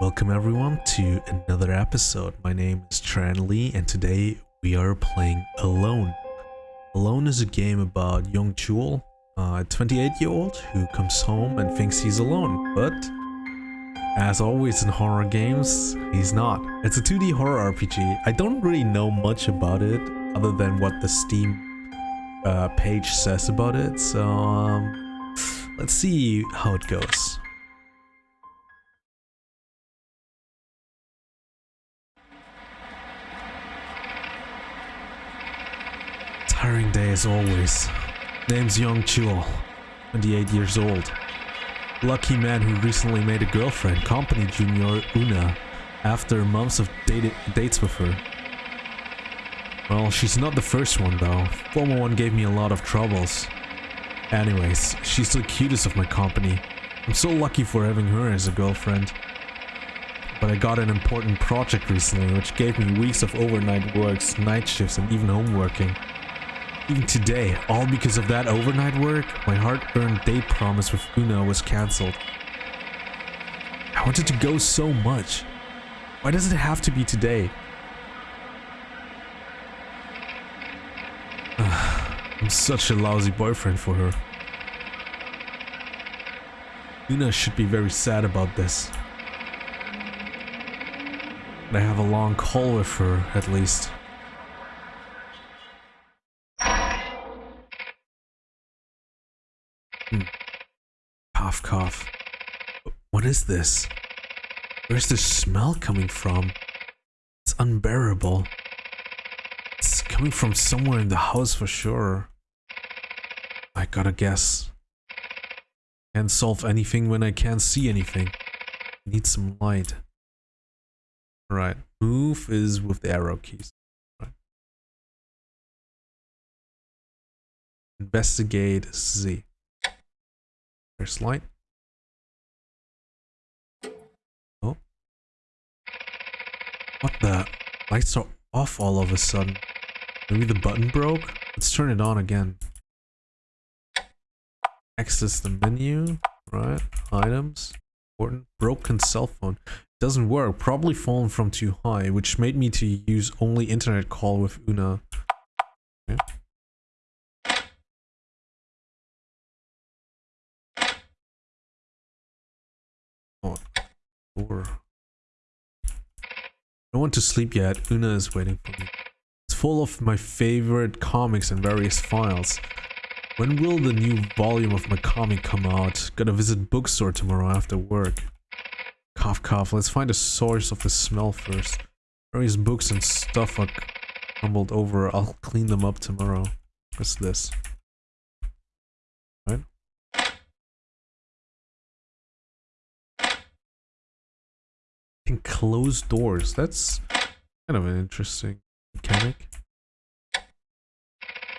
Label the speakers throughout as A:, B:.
A: Welcome everyone to another episode. My name is Tran Lee and today we are playing Alone. Alone is a game about young Chul, a 28 year old who comes home and thinks he's alone, but as always in horror games, he's not. It's a 2D horror RPG. I don't really know much about it other than what the Steam uh, page says about it, so um, let's see how it goes. Tiring day as always. Name's Young Chul, 28 years old. Lucky man who recently made a girlfriend, company junior Una, after months of date dates with her. Well, she's not the first one though. Former one gave me a lot of troubles. Anyways, she's the cutest of my company. I'm so lucky for having her as a girlfriend. But I got an important project recently which gave me weeks of overnight works, night shifts and even homeworking. Even today, all because of that overnight work, my hard-earned date promise with Una was cancelled. I wanted to go so much. Why does it have to be today? I'm such a lousy boyfriend for her. Una should be very sad about this. But I have a long call with her, at least. Hmm. Cough, cough. What is this? Where's the smell coming from? It's unbearable. It's coming from somewhere in the house for sure. I gotta guess. Can't solve anything when I can't see anything. Need some light. Right. Move is with the arrow keys. Right. Investigate Z. There's light. Oh. What the? Lights are off all of a sudden. Maybe the button broke? Let's turn it on again. Access the menu. Right. Items. Important. Broken cell phone. Doesn't work. Probably fallen from too high, which made me to use only internet call with Una. Okay. Door. I don't want to sleep yet. Una is waiting for me. It's full of my favorite comics and various files. When will the new volume of my comic come out? Gotta visit bookstore tomorrow after work. Cough cough, let's find the source of the smell first. Various books and stuff are crumbled over. I'll clean them up tomorrow. What's this? Right? Can close doors. That's kind of an interesting mechanic.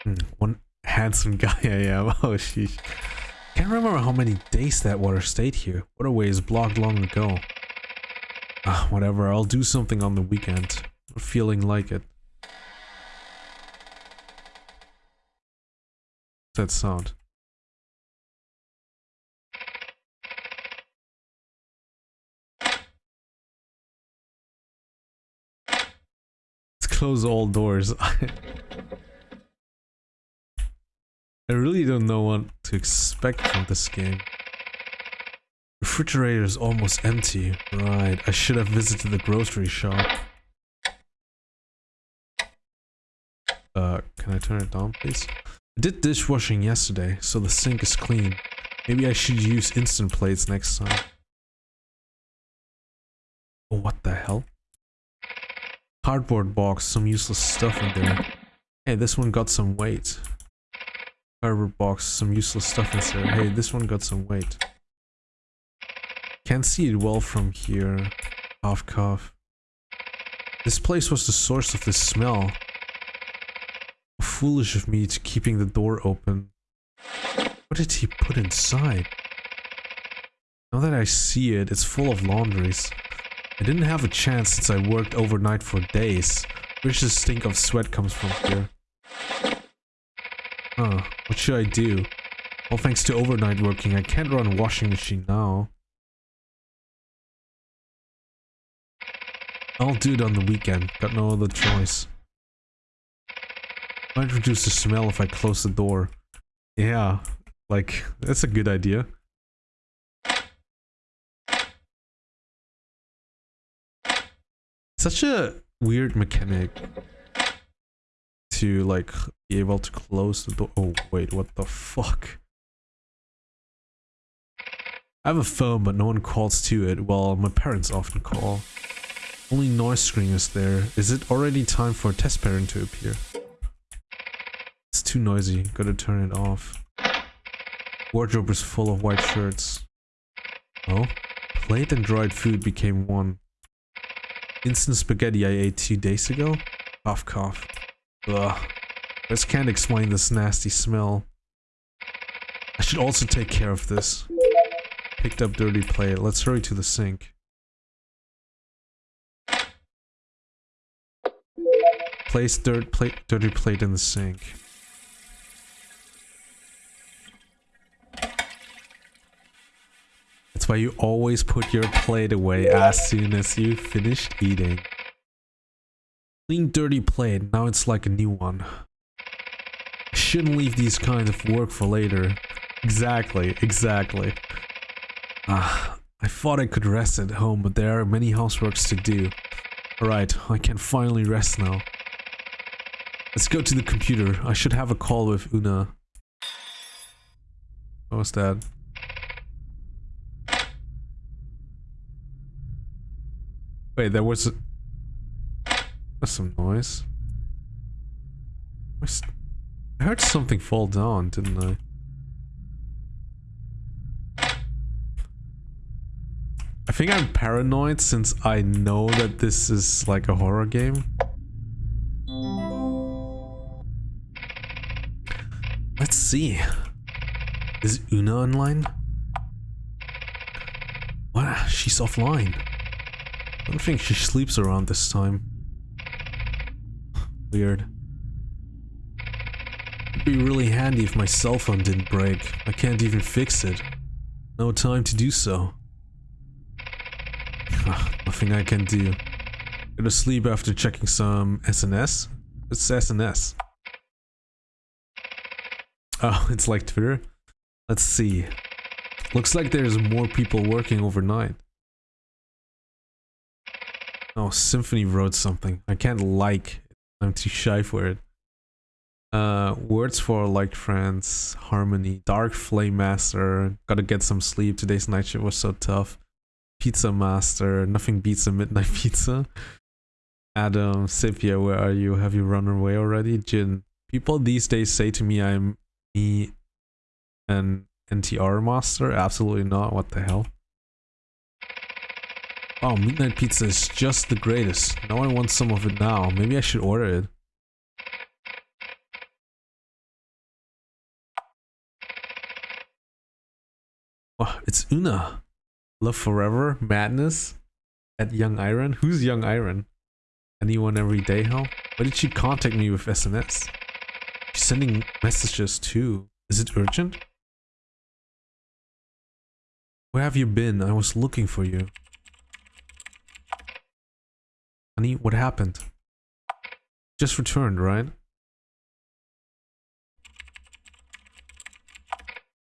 A: Hmm, one handsome guy I am. Oh, sheesh. Can't remember how many days that water stayed here. Waterway is blocked long ago. Ah, whatever. I'll do something on the weekend. I'm feeling like it. What's that sound? Close all doors. I really don't know what to expect from this game. Refrigerator is almost empty. Right, I should have visited the grocery shop. Uh, can I turn it down, please? I did dishwashing yesterday, so the sink is clean. Maybe I should use instant plates next time. Oh, what the hell? Cardboard box, some useless stuff in there. Hey, this one got some weight. Cardboard box, some useless stuff inside. Hey, this one got some weight. Can't see it well from here. Cough, cough. This place was the source of the smell. Foolish of me to keeping the door open. What did he put inside? Now that I see it, it's full of laundries. I didn't have a chance since I worked overnight for days. Where's the stink of sweat comes from here? Huh, what should I do? Well, thanks to overnight working, I can't run a washing machine now. I'll do it on the weekend. Got no other choice. Might reduce the smell if I close the door. Yeah, like, that's a good idea. Such a weird mechanic to like be able to close the door. Oh wait, what the fuck? I have a phone, but no one calls to it. Well, my parents often call. Only noise screen is there. Is it already time for a test parent to appear? It's too noisy. Gotta turn it off. Wardrobe is full of white shirts. Oh? Plate and dried food became one. Instant spaghetti I ate two days ago? Cough cough. Ugh. This can't explain this nasty smell. I should also take care of this. Picked up dirty plate. Let's hurry to the sink. Place dirt plate, dirty plate in the sink. Why you always put your plate away as soon as you finished eating. Clean dirty plate, now it's like a new one. Shouldn't leave these kinds of work for later. Exactly, exactly. Ah, I thought I could rest at home, but there are many houseworks to do. Alright, I can finally rest now. Let's go to the computer. I should have a call with Una. What was that? Wait, there was... There's some noise. I heard something fall down, didn't I? I think I'm paranoid since I know that this is like a horror game. Let's see. Is Una online? What? She's offline. I don't think she sleeps around this time. Weird. It'd be really handy if my cell phone didn't break. I can't even fix it. No time to do so. Ah, nothing I can do. Go to sleep after checking some SNS? It's SNS. Oh, ah, it's like Twitter? Let's see. Looks like there's more people working overnight. Oh, Symphony wrote something. I can't like. I'm too shy for it. Uh, words for like friends, harmony, dark flame master. Gotta get some sleep. Today's night shift was so tough. Pizza master. Nothing beats a midnight pizza. Adam, Sepia, where are you? Have you run away already? Jin. People these days say to me I'm me an NTR master. Absolutely not. What the hell? Oh, Midnight Pizza is just the greatest. Now I want some of it now. Maybe I should order it. Oh, it's Una. Love Forever, Madness, at Young Iron. Who's Young Iron? Anyone every day, hell? Why did she contact me with SMS? She's sending messages too. Is it urgent? Where have you been? I was looking for you. Honey, what happened? Just returned, right?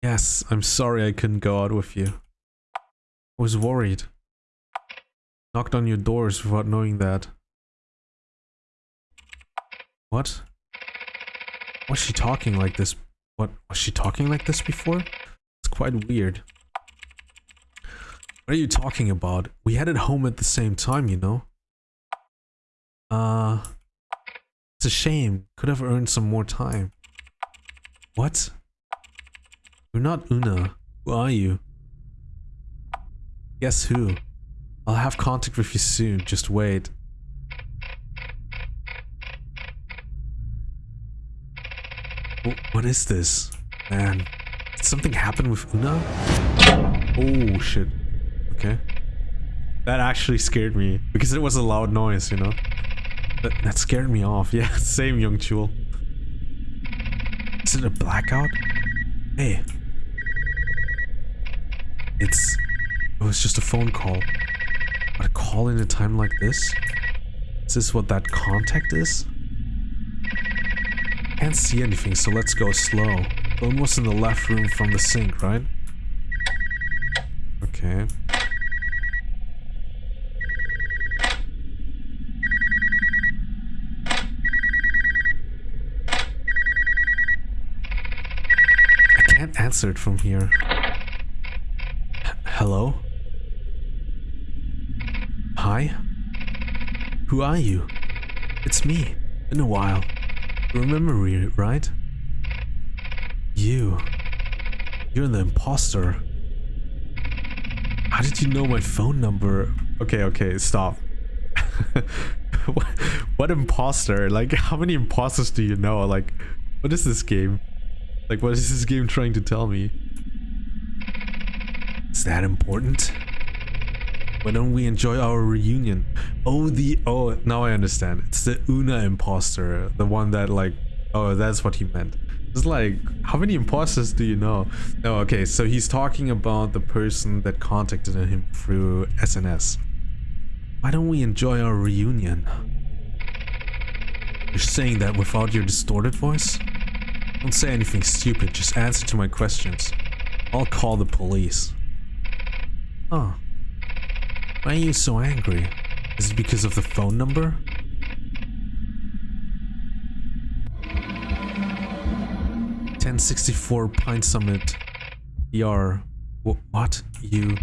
A: Yes, I'm sorry I couldn't go out with you. I was worried. Knocked on your doors without knowing that. What? Was she talking like this? What? Was she talking like this before? It's quite weird. What are you talking about? We headed home at the same time, you know? Uh, it's a shame. Could have earned some more time. What? You're not Una. Who are you? Guess who? I'll have contact with you soon. Just wait. What is this? Man, did something happen with Una? Oh shit. Okay. That actually scared me because it was a loud noise, you know? That, that scared me off. Yeah, same Young Chul. Is it a blackout? Hey. It's... It was just a phone call. But a call in a time like this? Is this what that contact is? Can't see anything, so let's go slow. Was in the left room from the sink, right? Okay. I can't answer it from here. H hello? Hi? Who are you? It's me. Been a while. Remember me, right? You. You're the imposter. How did you know my phone number? Okay, okay, stop. what, what imposter? Like, how many imposters do you know? Like, what is this game? Like, what is this game trying to tell me? Is that important? Why don't we enjoy our reunion? Oh, the... Oh, now I understand. It's the Una imposter. The one that, like... Oh, that's what he meant. It's like, how many imposters do you know? No, okay, so he's talking about the person that contacted him through SNS. Why don't we enjoy our reunion? You're saying that without your distorted voice? Don't say anything stupid, just answer to my questions. I'll call the police. Oh. Why are you so angry? Is it because of the phone number? 1064 Pine Summit. Wh what? You?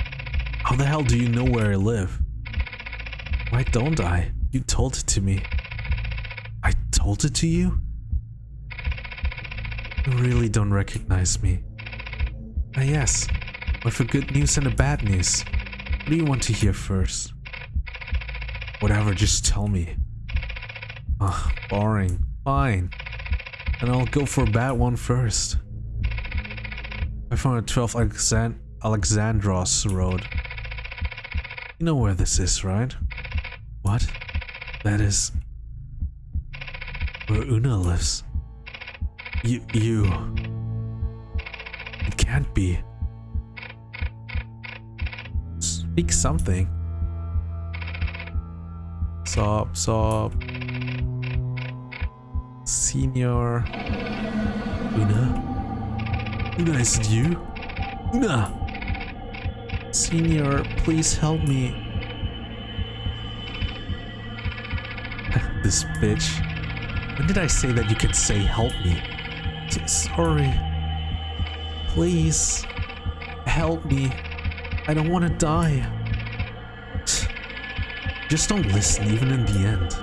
A: How the hell do you know where I live? Why don't I? You told it to me. I told it to you? You really don't recognize me. Ah yes, with a good news and a bad news. What do you want to hear first? Whatever, just tell me. Ugh, boring. Fine. And I'll go for a bad one first. I found a 12 Alexand Alexandros Road. You know where this is, right? What? That is... Where Una lives. You... you... It can't be. Speak something. Sob, sob. Senior... Una? Una, is it you? Una! Senior, please help me. this bitch. When did I say that you can say help me? Sorry. Please. Help me. I don't want to die. Just don't listen even in the end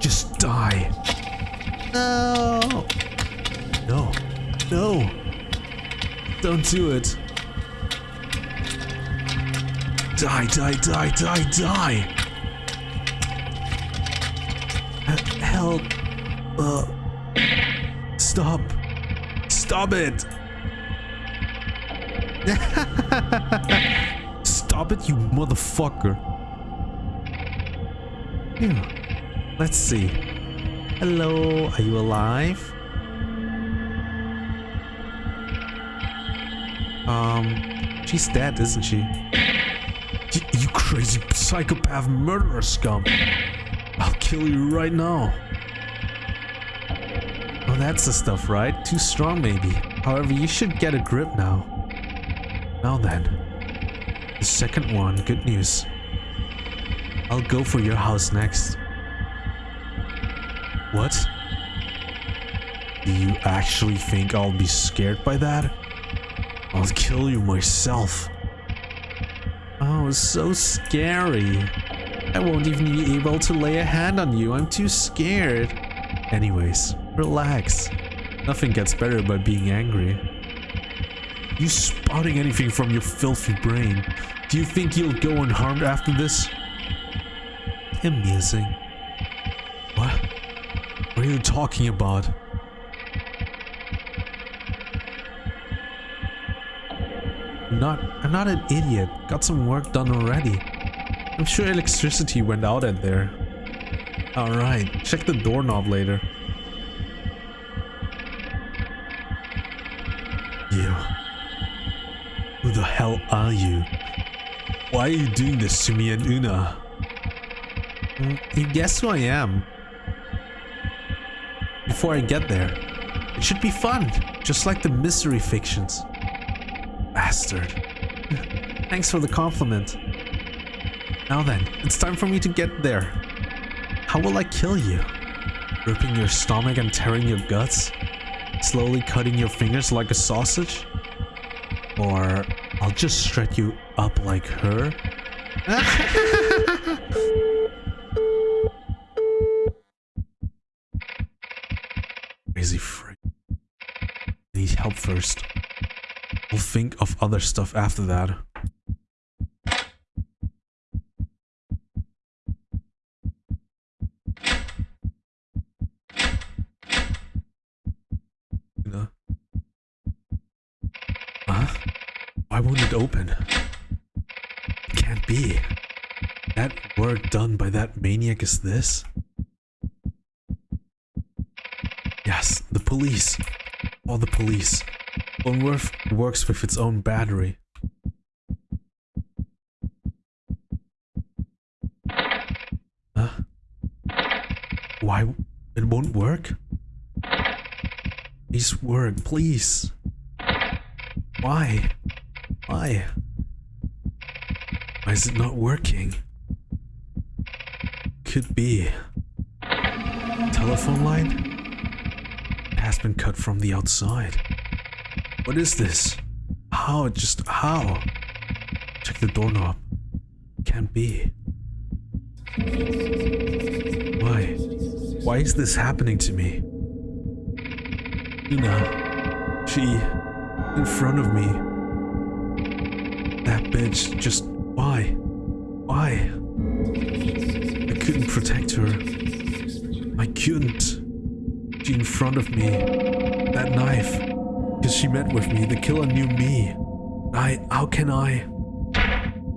A: Just die. No. No. No. Don't do it. Die, die, die, die, die. Stop it. Stop it, you motherfucker. Yeah. Let's see. Hello, are you alive? Um, she's dead, isn't she? You crazy psychopath murderer scum! I'll kill you right now. That's the stuff, right? Too strong, maybe. However, you should get a grip now. Now then. The second one, good news. I'll go for your house next. What? Do you actually think I'll be scared by that? I'll kill you myself. Oh, it's so scary. I won't even be able to lay a hand on you. I'm too scared. Anyways, relax. Nothing gets better by being angry. You spouting anything from your filthy brain. Do you think you'll go unharmed after this? Amusing. What? What are you talking about? I'm not, I'm not an idiot. Got some work done already. I'm sure electricity went out at there. Alright, check the doorknob later. Are you? Why are you doing this to me and Una? Mm, You guess who I am. Before I get there, it should be fun, just like the mystery fictions. Bastard. Thanks for the compliment. Now then, it's time for me to get there. How will I kill you? Ripping your stomach and tearing your guts? Slowly cutting your fingers like a sausage? Or just shred you up like her? Crazy freak. Need help first. I'll think of other stuff after that. You know? Huh? Why won't it open? Can't be. That work done by that maniac is this? Yes, the police. All the police. Unworth works with its own battery. Huh? Why? It won't work? Please work, please. Why? Why? Why is it not working? Could be. Telephone line? Has been cut from the outside. What is this? How? Just how? Check the doorknob. Can't be. Why? Why is this happening to me? Una. She. In front of me. Bitch. Just. Why? Why? I couldn't protect her. I couldn't. She in front of me. That knife. Because she met with me. The killer knew me. I. How can I?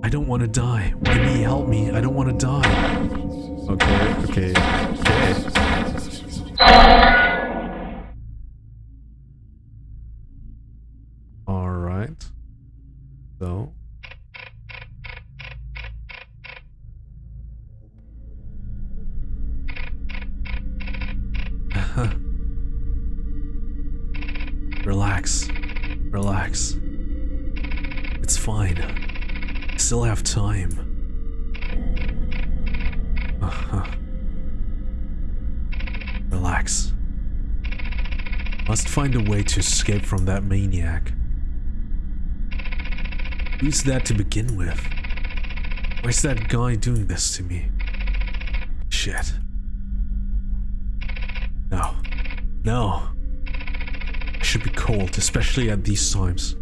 A: I don't want to die. Why me? Help me. I don't want to die. Okay, okay, okay. Alright. So. Still have time. Uh-huh. Relax. Must find a way to escape from that maniac. Who's that to begin with? Why's that guy doing this to me? Shit. No. No. I should be cold, especially at these times.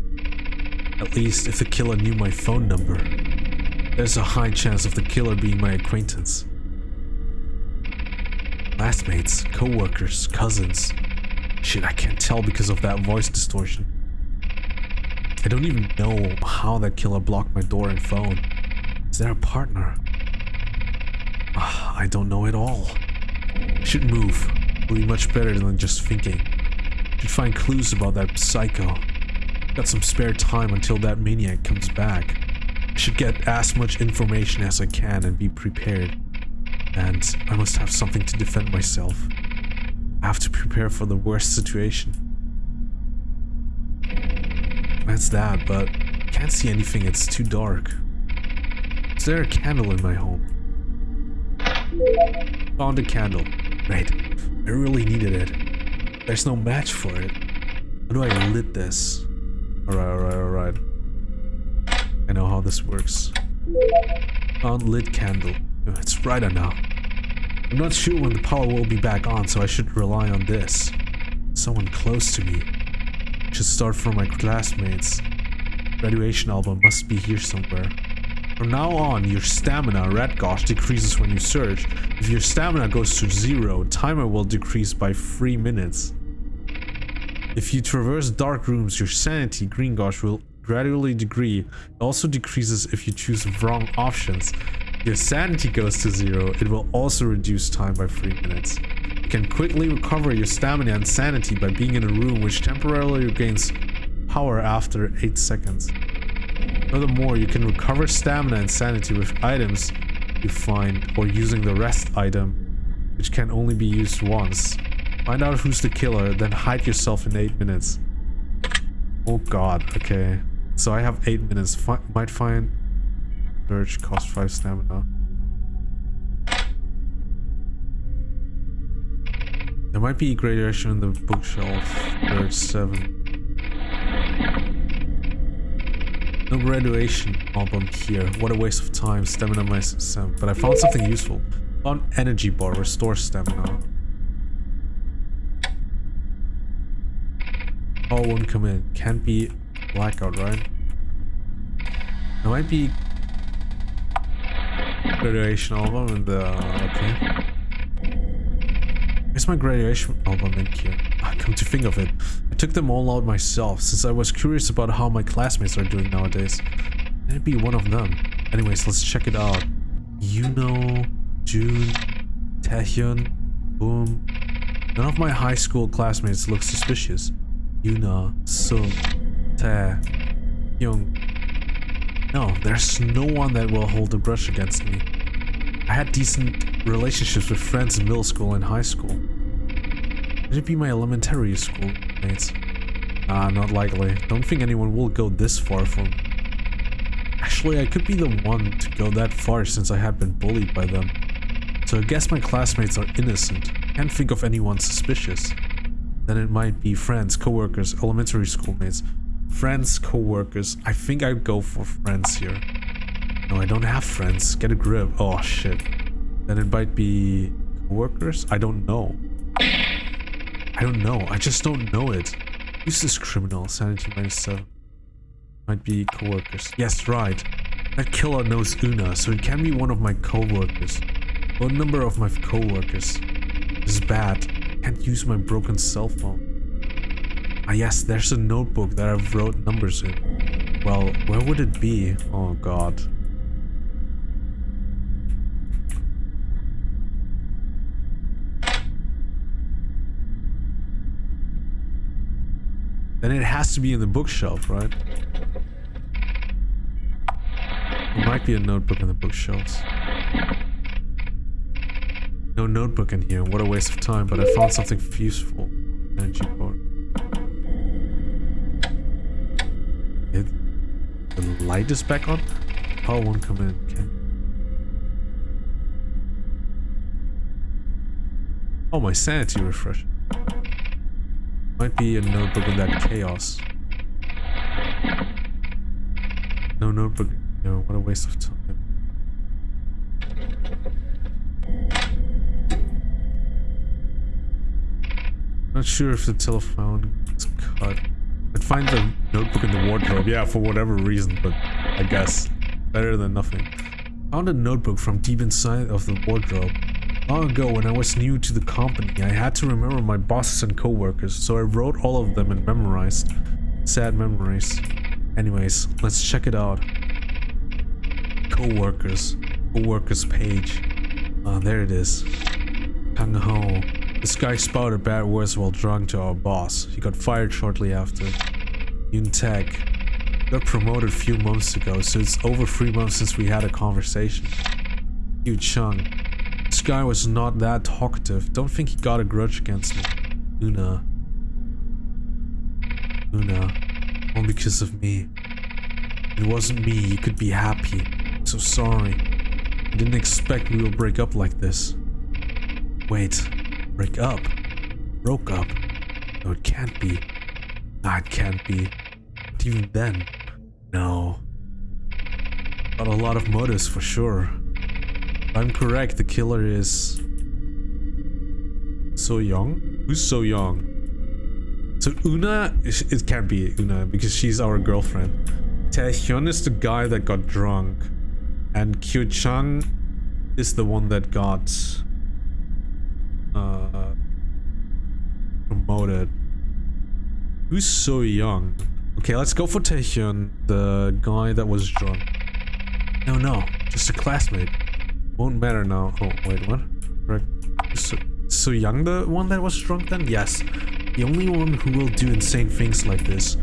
A: At least if the killer knew my phone number. There's a high chance of the killer being my acquaintance. Classmates, co-workers, cousins. Shit, I can't tell because of that voice distortion. I don't even know how that killer blocked my door and phone. Is there a partner? Ah, I don't know at all. Should move. Will be much better than just thinking. Should find clues about that psycho. Got some spare time until that maniac comes back. I should get as much information as I can and be prepared. And I must have something to defend myself. I have to prepare for the worst situation. That's that, but can't see anything, it's too dark. Is there a candle in my home? Found a candle. Right, I really needed it. There's no match for it. How do I lit this? Alright, alright, alright. I know how this works. Found lit candle. It's brighter now. I'm not sure when the power will be back on, so I should rely on this. Someone close to me. Should start from my classmates. Graduation album must be here somewhere. From now on, your stamina, red gosh, decreases when you search. If your stamina goes to zero, timer will decrease by 3 minutes. If you traverse dark rooms, your sanity, green gosh, will gradually degree. It also decreases if you choose wrong options. If your sanity goes to zero, it will also reduce time by 3 minutes. You can quickly recover your stamina and sanity by being in a room which temporarily regains power after 8 seconds. Furthermore, you can recover stamina and sanity with items you find or using the rest item, which can only be used once. Find out who's the killer, then hide yourself in 8 minutes. Oh god, okay. So I have 8 minutes. Might find... Search, cost 5 stamina. There might be graduation in the bookshelf. Search 7. No graduation album here. What a waste of time. Stamina 7. But I found something useful. Found energy bar. Restore stamina. Oh, won't come in. Can't be blackout, right? It might be graduation album in the... Okay. Where's my graduation album in here? Ah, come to think of it, I took them all out myself since I was curious about how my classmates are doing nowadays. It be one of them? Anyways, let's check it out. Yuno, June, Taehyun, Boom. None of my high school classmates look suspicious. Yuna, Sung, Tae, Young. No, there's no one that will hold a brush against me. I had decent relationships with friends in middle school and high school. Could it be my elementary school mates? Ah, not likely. Don't think anyone will go this far for me. Actually, I could be the one to go that far since I had been bullied by them. So I guess my classmates are innocent. Can't think of anyone suspicious. Then it might be friends, co-workers, elementary schoolmates. Friends, co-workers. I think I'd go for friends here. No, I don't have friends. Get a grip. Oh, shit. Then it might be co-workers? I don't know. I don't know. I just don't know it. Who's this criminal? Sanity minus 7. Might be co-workers. Yes, right. That killer knows Una, so it can be one of my co-workers. What number of my co-workers? This is bad can't use my broken cell phone. Ah yes, there's a notebook that I've wrote numbers in. Well, where would it be? Oh god. Then it has to be in the bookshelf, right? There might be a notebook in the bookshelves. No notebook in here. What a waste of time, but I found something useful. Energy bar. It, the light is back on? Power won't come in. Okay. Oh, my sanity refresh. Might be a notebook in that chaos. No notebook. No, what a waste of time. Not sure if the telephone is cut. I'd find the notebook in the wardrobe, yeah, for whatever reason, but I guess better than nothing. Found a notebook from deep inside of the wardrobe. Long ago, when I was new to the company, I had to remember my bosses and coworkers, so I wrote all of them and memorized. Sad memories. Anyways, let's check it out. Coworkers. Coworkers page. Ah, there it is. Kang Ho. This guy spouted bad words while drunk to our boss. He got fired shortly after. Yoon Taek got promoted a few months ago, so it's over three months since we had a conversation. Yu Chung. This guy was not that talkative. Don't think he got a grudge against me. Una. Una. All because of me. It wasn't me, you could be happy. I'm so sorry. I didn't expect we would break up like this. Wait. Break up? Broke up? No, it can't be. No, it can't be. But even then, no. Got a lot of motives for sure. If I'm correct, the killer is... So young? Who's so young? So Una, it can't be Una because she's our girlfriend. Taehyun is the guy that got drunk. And Kyo Chang is the one that got uh, promoted. Who's so young? Okay, let's go for Taehyun, the guy that was drunk. No, no, just a classmate. Won't matter now. Oh, wait, what? So, so Young the one that was drunk then? Yes. The only one who will do insane things like this.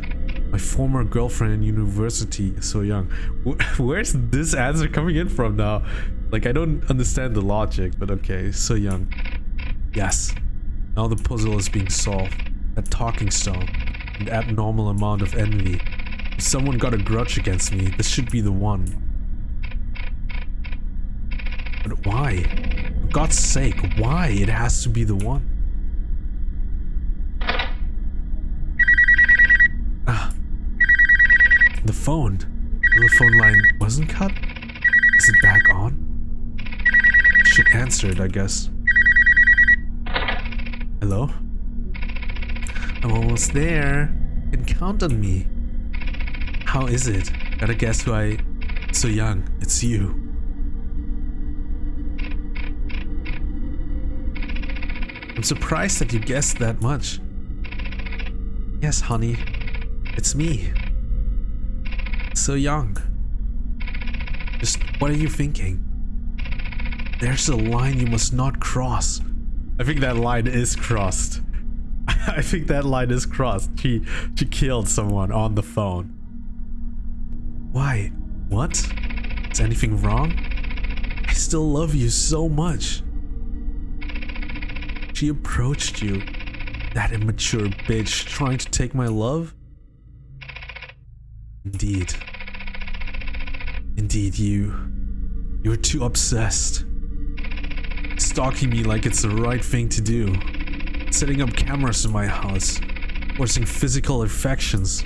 A: My former girlfriend in university, so young. Where's this answer coming in from now? Like, I don't understand the logic, but okay, so young. Yes. Now the puzzle is being solved. That talking stone. An abnormal amount of envy. If someone got a grudge against me, this should be the one. But why? For God's sake, why it has to be the one? Ah. The phone. The telephone line wasn't cut? Is it back on? Should answer it, I guess. Hello? I'm almost there. You can count on me. How is it? Gotta guess who I... So young, it's you. I'm surprised that you guessed that much. Yes, honey. It's me. So young. Just what are you thinking? There's a line you must not cross. I think that line is crossed. I think that line is crossed. She she killed someone on the phone. Why? What? Is anything wrong? I still love you so much. She approached you. That immature bitch trying to take my love? Indeed. Indeed, you. You're too obsessed. Stalking me like it's the right thing to do. Setting up cameras in my house. Forcing physical affections.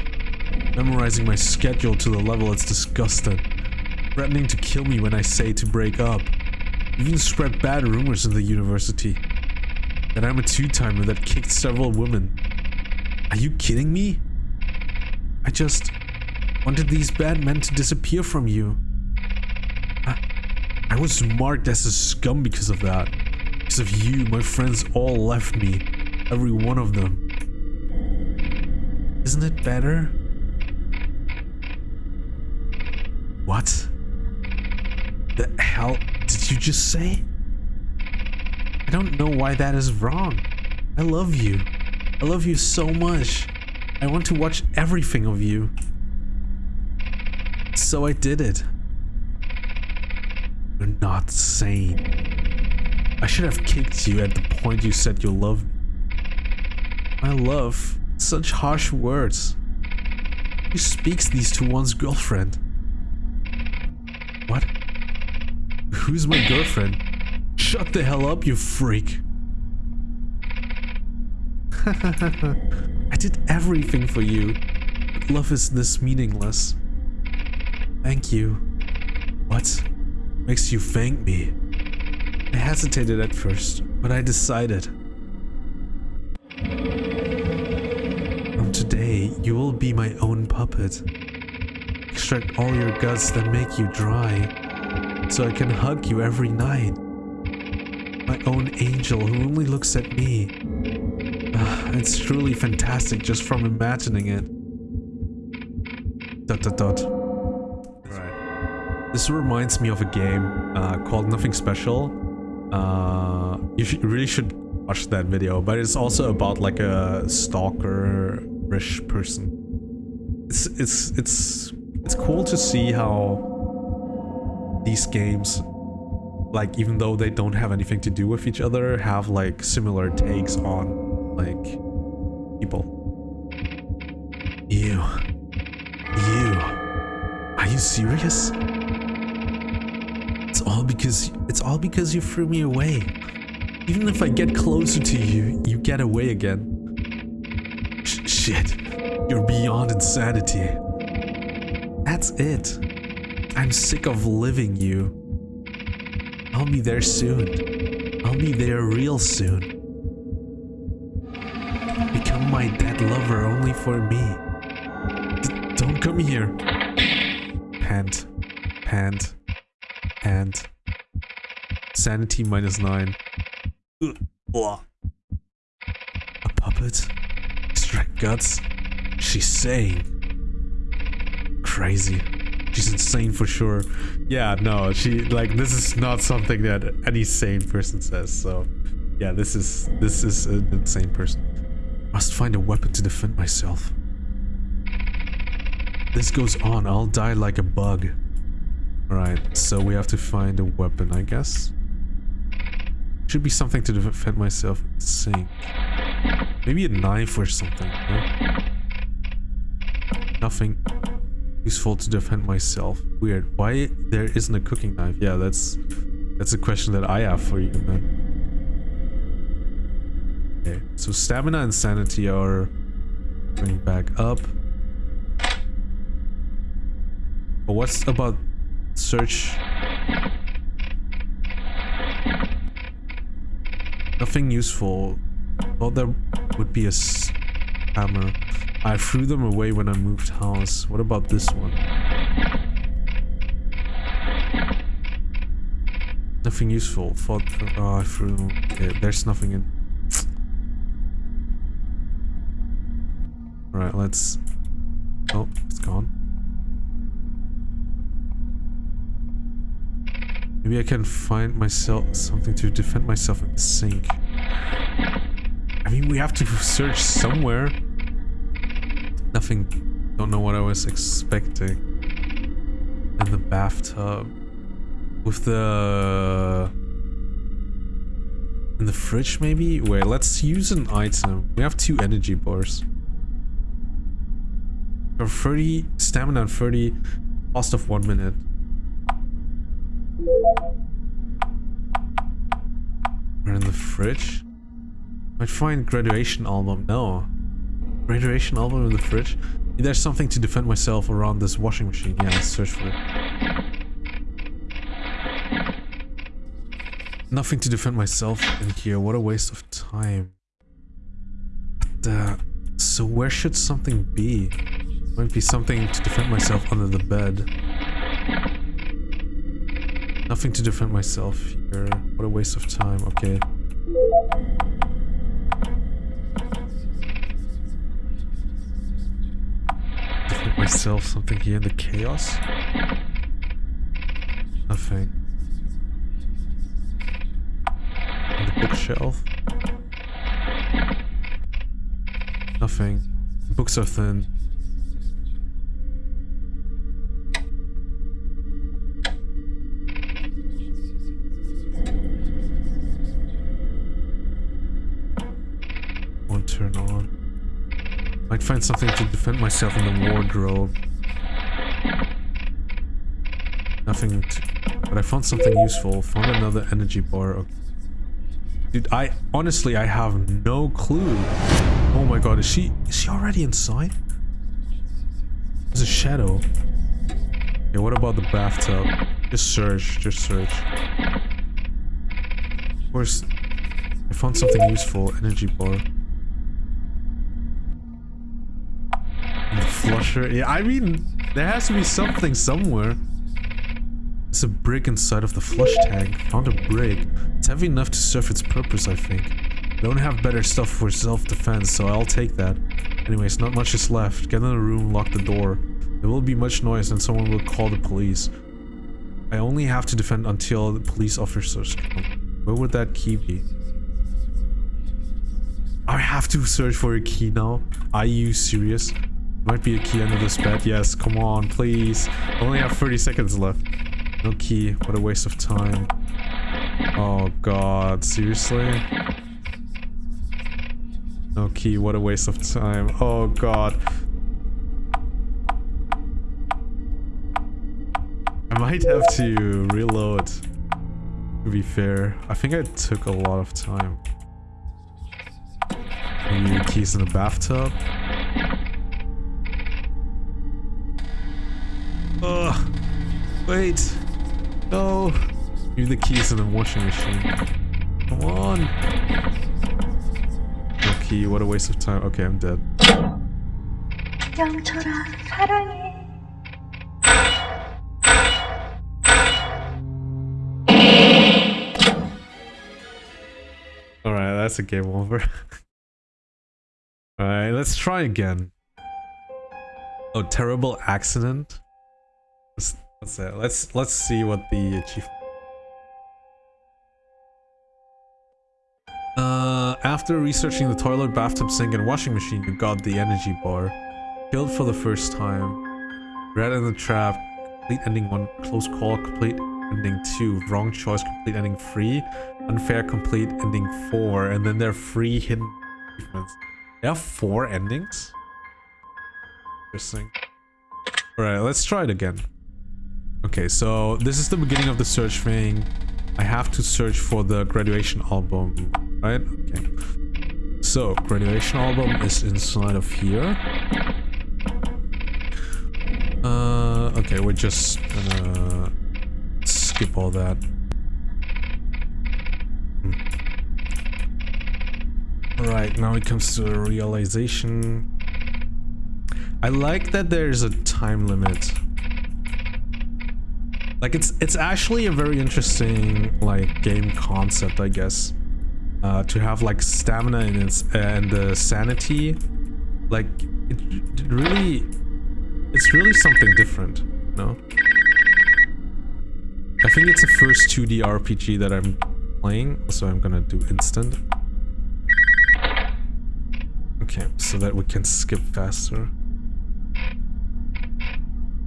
A: Memorizing my schedule to the level it's disgusting. Threatening to kill me when I say to break up. Even spread bad rumors in the university. That I'm a two-timer that kicked several women. Are you kidding me? I just wanted these bad men to disappear from you. I, I was marked as a scum because of that. Because of you, my friends all left me. Every one of them. Isn't it better? What? The hell did you just say? I don't know why that is wrong. I love you. I love you so much. I want to watch everything of you. So I did it. You're not sane. I should have kicked you at the point you said you love me. My love. Such harsh words. Who speaks these to one's girlfriend? What? Who's my girlfriend? Shut the hell up, you freak. I did everything for you. But love is this meaningless. Thank you. What makes you thank me? I hesitated at first, but I decided. From today, you will be my own puppet. Extract all your guts that make you dry, so I can hug you every night my own angel who only looks at me. Uh, it's truly fantastic just from imagining it. Dot dot dot. This reminds me of a game uh, called Nothing Special. Uh, you should, really should watch that video, but it's also about like a stalker-ish person. It's it's it's it's cool to see how these games like even though they don't have anything to do with each other have like similar takes on like people you you are you serious all because it's all because you threw me away even if i get closer to you you get away again Sh shit you're beyond insanity that's it i'm sick of living you I'll be there soon. I'll be there real soon. Become my dead lover only for me. D don't come here. Pant. Pant. Pant. Sanity minus nine. A puppet? Extract guts? She's saying. Crazy. She's insane for sure. Yeah, no, she like this is not something that any sane person says. So, yeah, this is this is an insane person. Must find a weapon to defend myself. this goes on, I'll die like a bug. Alright, so we have to find a weapon, I guess. Should be something to defend myself in sink. Maybe a knife or something, no? Nothing useful to defend myself. Weird. Why there isn't a cooking knife? Yeah, that's that's a question that I have for you, man. Okay, so stamina and sanity are going back up. But what's about search? Nothing useful. Well, there would be a hammer. I threw them away when I moved house. What about this one? Nothing useful. Thought, oh, I threw them. Okay, there's nothing in. Alright, let's... Oh, it's gone. Maybe I can find myself something to defend myself in the sink. I mean, we have to search somewhere. Nothing. Don't know what I was expecting. In the bathtub. With the... In the fridge, maybe? Wait, let's use an item. We have two energy bars. For 30 stamina and 30 cost of one minute. We're in the fridge. Might find graduation album. No. Graduation album in the fridge. There's something to defend myself around this washing machine. Yeah, let's search for it. Nothing to defend myself in here. What a waste of time. But, uh, so where should something be? Might be something to defend myself under the bed. Nothing to defend myself here. What a waste of time. Okay. Defend myself something here in the chaos? Nothing. On the bookshelf? Nothing. books are thin. Find something to defend myself in the wardrobe. Nothing to, But I found something useful. Found another energy bar. Okay. Dude, I... Honestly, I have no clue. Oh my god, is she... Is she already inside? There's a shadow. Yeah, what about the bathtub? Just search, just search. Of course, I found something useful. Energy bar. Flusher. Yeah, I mean, there has to be something somewhere. It's a brick inside of the flush tank. Found a brick. It's heavy enough to serve its purpose, I think. Don't have better stuff for self-defense, so I'll take that. Anyways, not much is left. Get in the room, lock the door. There will be much noise and someone will call the police. I only have to defend until the police officers come. Where would that key be? I have to search for a key now? Are you serious? Might be a key under this bed. Yes, come on, please. I only have 30 seconds left. No key. What a waste of time. Oh god, seriously? No key, what a waste of time. Oh god. I might have to reload. To be fair. I think I took a lot of time. Maybe keys in the bathtub. Ugh. Wait. No. Use the keys in the washing machine. Come on. No key. What a waste of time. Okay, I'm dead. 영철아, 사랑해. Alright, that's a game over. Alright, let's try again. Oh, terrible accident? Let's uh, let's let's see what the achievement. Uh, after researching the toilet, bathtub, sink, and washing machine, you got the energy bar. Killed for the first time. Rat in the trap, complete ending one, close call, complete ending two, wrong choice, complete ending three, unfair, complete ending four, and then there are three hidden achievements. Are four endings? Interesting. Alright, let's try it again. Okay, so this is the beginning of the search thing. I have to search for the graduation album, right? Okay. So, graduation album is inside of here. Uh, okay, we're just gonna skip all that. Hmm. Now it comes to realization. I like that there's a time limit. Like it's it's actually a very interesting like game concept, I guess. Uh, to have like stamina and its and the sanity, like it, it really, it's really something different, no? I think it's the first 2D RPG that I'm playing, so I'm gonna do instant. Okay, so that we can skip faster.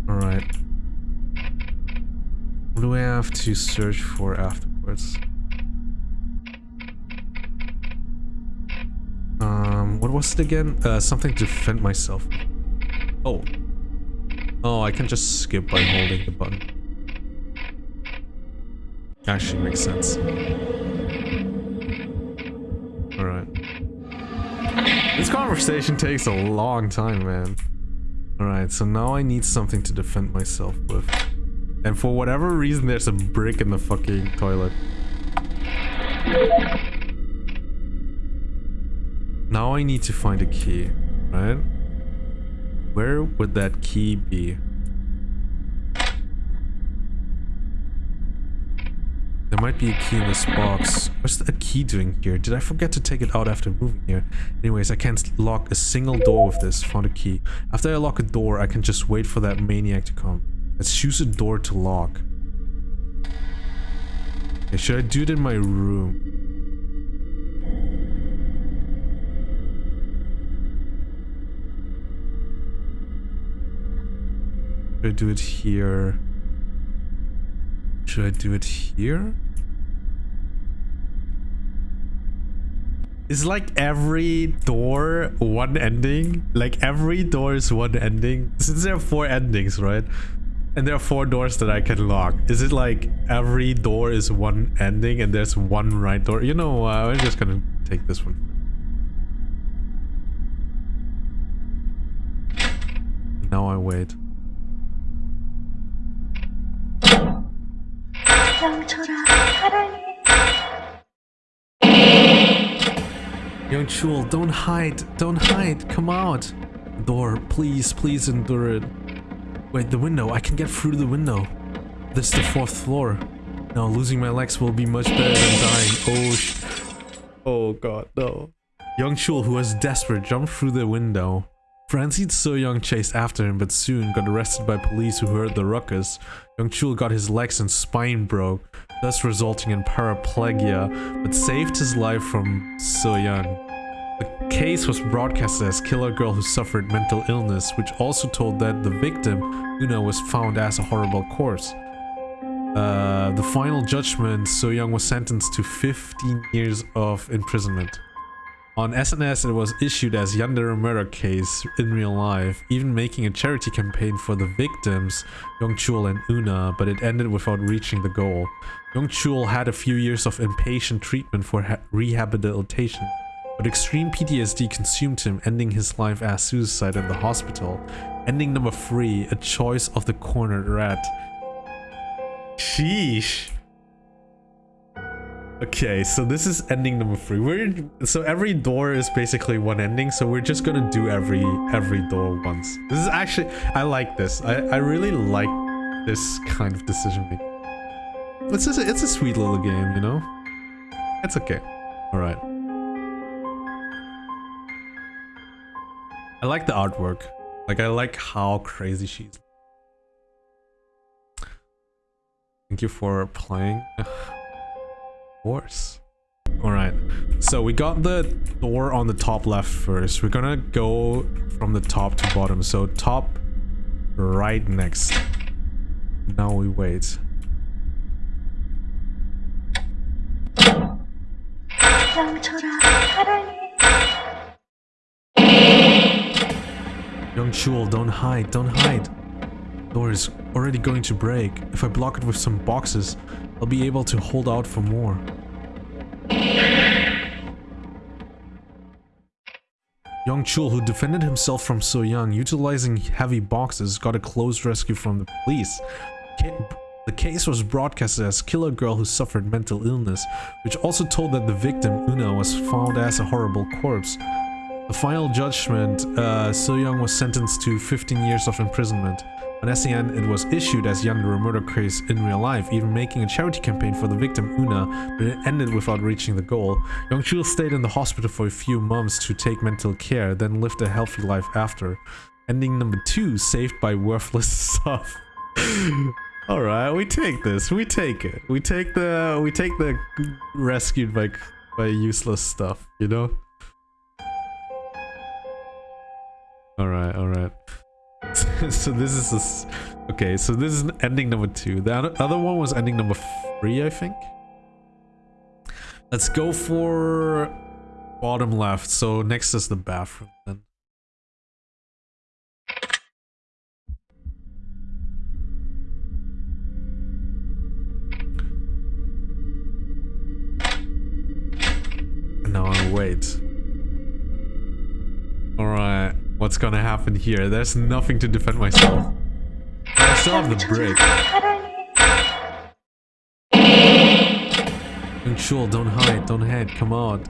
A: Alright. What do I have to search for afterwards? Um, what was it again? Uh, something to defend myself. Oh. Oh, I can just skip by holding the button. Actually makes sense. Alright. This conversation takes a long time, man. Alright, so now I need something to defend myself with. And for whatever reason, there's a brick in the fucking toilet. Now I need to find a key, right? Where would that key be? There might be a key in this box. What's that key doing here? Did I forget to take it out after moving here? Anyways, I can't lock a single door with this. Found a key. After I lock a door, I can just wait for that maniac to come. Let's choose a door to lock. Okay, should I do it in my room? Should I do it here? Should I do it here? Is like every door one ending? Like every door is one ending? Since there are four endings, right? And there are four doors that I can lock. Is it like every door is one ending and there's one right door? You know, uh, I'm just gonna take this one. Now I wait. Young Chul, don't hide, don't hide, come out. Door, please, please endure it. Wait, the window, I can get through the window. This is the fourth floor. Now losing my legs will be much better than dying. Oh sh- Oh god, no. Young Chul, who was desperate, jumped through the window. frenzied So Young chased after him, but soon got arrested by police who heard the ruckus. Young Chul got his legs and spine broke, thus resulting in paraplegia, but saved his life from So Young. The case was broadcasted as Killer Girl who suffered mental illness, which also told that the victim, Una, was found as a horrible corpse. Uh, the final judgment, So Young was sentenced to 15 years of imprisonment. On SNS, it was issued as Yandere murder case in real life, even making a charity campaign for the victims, Young Chul and Una, but it ended without reaching the goal. Young Chul had a few years of inpatient treatment for rehabilitation, but extreme PTSD consumed him, ending his life as suicide in the hospital. Ending number 3, a choice of the cornered rat. Sheesh. Okay, so this is ending number three. We're so every door is basically one ending, so we're just gonna do every every door once. This is actually I like this. I I really like this kind of decision making. It's just it's a sweet little game, you know. It's okay. All I like the artwork. Like I like how crazy she's. Thank you for playing of course. Alright, so we got the door on the top left first. We're gonna go from the top to bottom. So top right next. Now we wait. Young Chul, don't hide, don't hide. Door is already going to break. If I block it with some boxes, I'll be able to hold out for more. Young Chul, who defended himself from So Young, utilizing heavy boxes, got a close rescue from the police. The case was broadcasted as Killer Girl who suffered mental illness, which also told that the victim, Una, was found as a horrible corpse. The final judgment, uh, So Young was sentenced to 15 years of imprisonment. On SNS, it was issued as Yandere murder case in real life, even making a charity campaign for the victim Una, but it ended without reaching the goal. Young Chul stayed in the hospital for a few months to take mental care, then lived a healthy life after. Ending number two, saved by worthless stuff. Alright, we take this. We take it. We take the we take the rescued by by useless stuff, you know? Alright, alright. so this is this okay, so this is ending number two. The other one was ending number three, I think. Let's go for bottom left. So next is the bathroom then. now I wait. What's gonna happen here? There's nothing to defend myself. I still have the brick. Control, don't hide, don't hide, come out.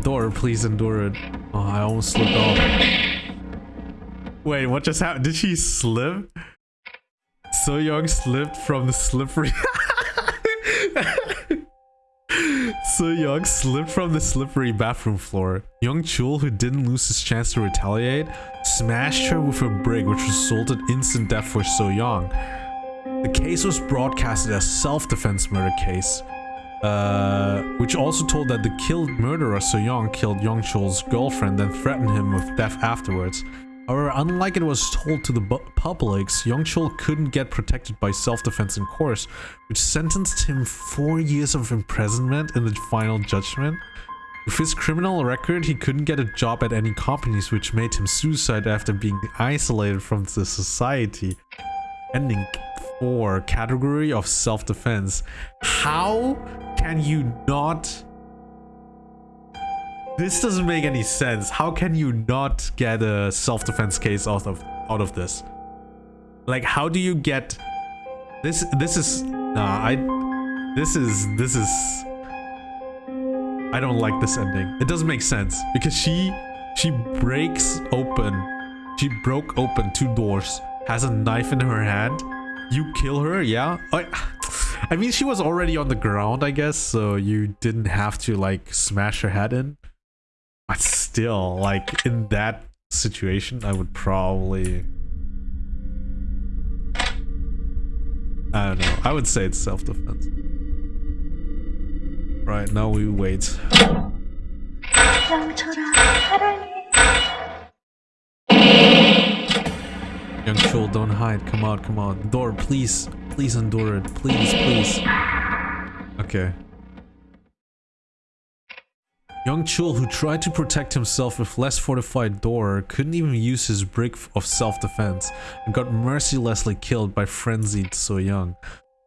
A: Door, please endure it. Oh, I almost slipped off. Wait, what just happened? Did she slip? So Young slipped from the slippery... So Young slipped from the slippery bathroom floor. Young Chul, who didn't lose his chance to retaliate, smashed her with a brick which resulted in instant death for So Young. The case was broadcasted as self-defense murder case, uh, which also told that the killed murderer So Young killed Young Chul's girlfriend and threatened him with death afterwards. However, unlike it was told to the public, Young Chul couldn't get protected by self-defense in court, which sentenced him four years of imprisonment in the final judgment. With his criminal record, he couldn't get a job at any companies, which made him suicide after being isolated from the society. Ending 4, category of self-defense. How can you not this doesn't make any sense. How can you not get a self-defense case out of out of this? Like, how do you get this? This is nah. I this is this is. I don't like this ending. It doesn't make sense because she she breaks open. She broke open two doors. Has a knife in her hand. You kill her, yeah. I, I mean, she was already on the ground, I guess, so you didn't have to like smash her head in. But still, like, in that situation, I would probably... I don't know. I would say it's self-defense. Right, now we wait. Young Chul, don't hide. Come out, come out. Door, please. Please endure it. Please, please. Okay. Young Chul, who tried to protect himself with less fortified door, couldn't even use his brick of self-defense and got mercilessly killed by frenzied So Young.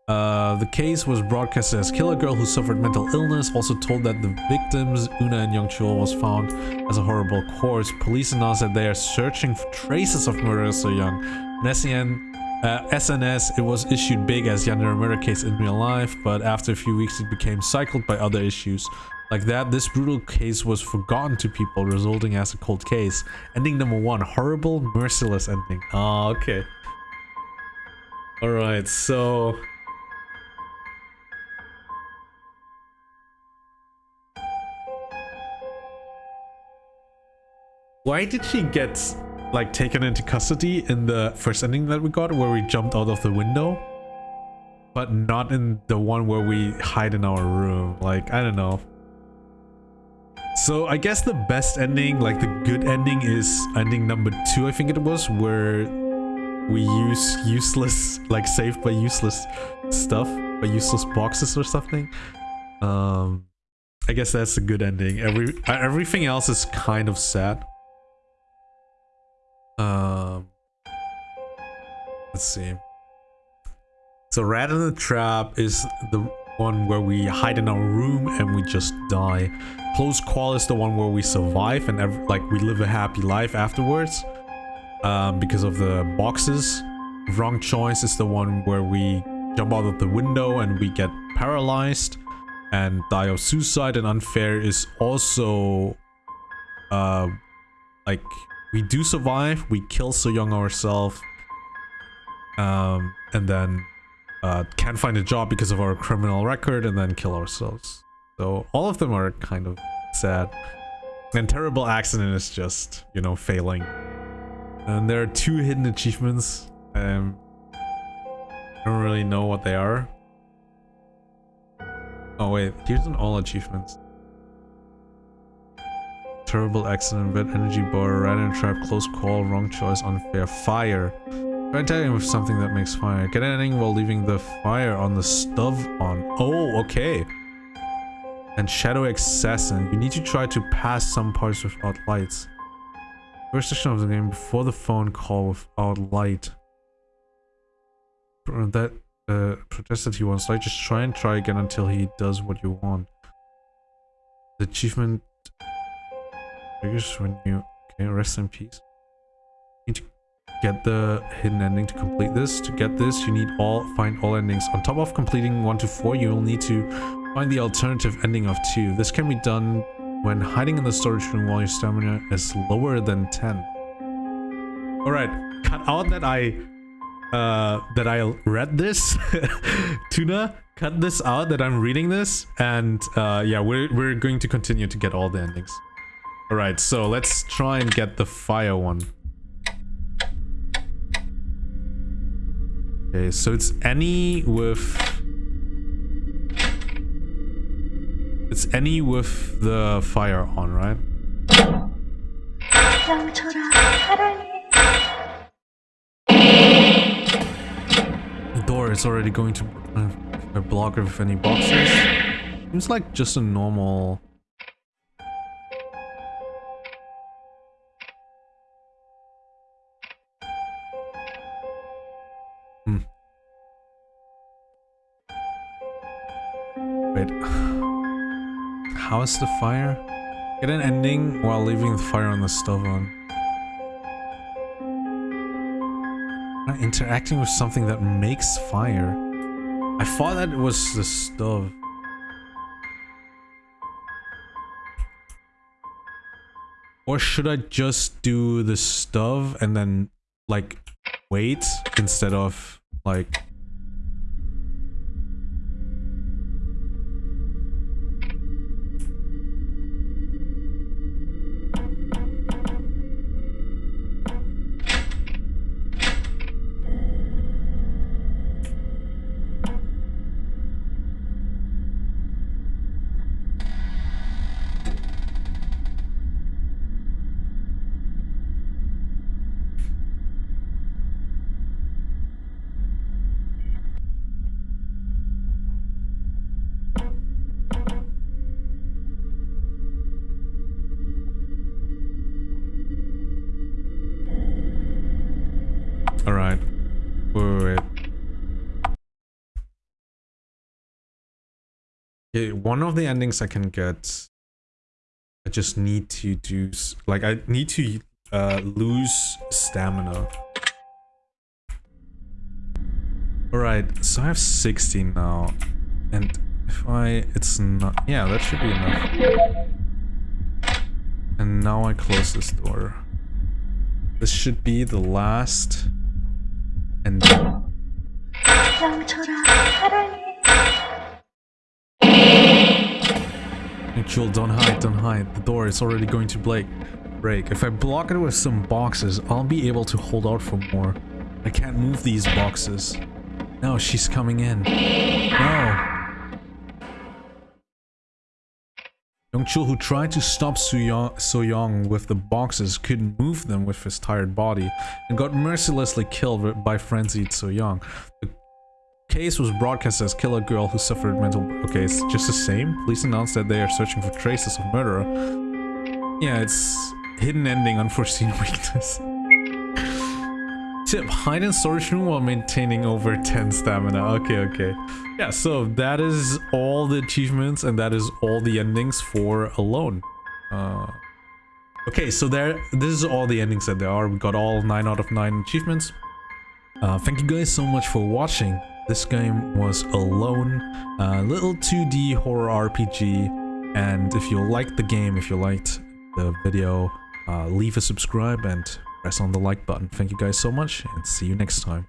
A: Uh, the case was broadcasted as Killer Girl who suffered mental illness, also told that the victims, Una and Young Chul, was found as a horrible corpse. Police announced that they are searching for traces of murder So Young. Uh, SNS, it was issued big as Yandere murder case in real life, but after a few weeks it became cycled by other issues. Like that, this brutal case was forgotten to people, resulting as a cold case. Ending number one, horrible, merciless ending. Oh, okay. Alright, so... Why did she get, like, taken into custody in the first ending that we got, where we jumped out of the window? But not in the one where we hide in our room. Like, I don't know. So I guess the best ending, like the good ending is ending number two, I think it was, where we use useless, like saved by useless stuff, by useless boxes or something. Um, I guess that's a good ending. Every everything else is kind of sad. Um, let's see. So Rat in the Trap is the one where we hide in our room and we just die. Close Call is the one where we survive and like we live a happy life afterwards um, because of the boxes. Wrong Choice is the one where we jump out of the window and we get paralyzed and die of suicide and Unfair is also uh, like we do survive, we kill So Young ourselves um, and then uh, can't find a job because of our criminal record and then kill ourselves. So all of them are kind of sad. And Terrible Accident is just, you know, failing. And there are two hidden achievements. Um, I don't really know what they are. Oh wait, here's an all achievements. Terrible accident, bad energy bar, rat in trap, close call, wrong choice, unfair, fire. Try tagging with something that makes fire. Get ending while leaving the fire on the stove on. Oh, okay. And Shadow Assassin. You need to try to pass some parts without lights. First section of the game before the phone call without light. That uh, protested he wants light. Just try and try again until he does what you want. The achievement triggers when you... Okay, rest in peace. You need to get the hidden ending to complete this. To get this, you need all find all endings. On top of completing 1 to 4, you will need to find the alternative ending of 2. This can be done when hiding in the storage room while your stamina is lower than 10. Alright, cut out that I uh, that I read this. Tuna, cut this out that I'm reading this. And uh, yeah, we're, we're going to continue to get all the endings. Alright, so let's try and get the fire one. Okay, so it's any with... It's any with the fire on, right? The door is already going to uh, block with any boxes. Seems like just a normal... The fire? Get an ending while leaving the fire on the stove on. Interacting with something that makes fire. I thought that it was the stove. Or should I just do the stove and then like wait instead of like Okay, one of the endings I can get. I just need to do... Like, I need to uh, lose stamina. Alright, so I have 16 now. And if I... It's not... Yeah, that should be enough. And now I close this door. This should be the last... And... Jewel, don't hide, don't hide. The door is already going to break. break. If I block it with some boxes, I'll be able to hold out for more. I can't move these boxes. No, she's coming in. No. Young Chul, who tried to stop So Young, so Young with the boxes, couldn't move them with his tired body, and got mercilessly killed by frenzied So Young. The case was broadcast as Killer Girl who suffered mental... Okay, it's just the same. Police announced that they are searching for traces of murderer. Yeah, it's hidden ending, unforeseen weakness. Tip, hide in storage room while maintaining over 10 stamina. Okay, okay. Yeah, so that is all the achievements and that is all the endings for Alone. Uh, okay, so there, this is all the endings that there are. We got all 9 out of 9 achievements. Uh, thank you guys so much for watching. This game was Alone, a little 2D horror RPG. And if you liked the game, if you liked the video, uh, leave a subscribe and press on the like button. Thank you guys so much and see you next time.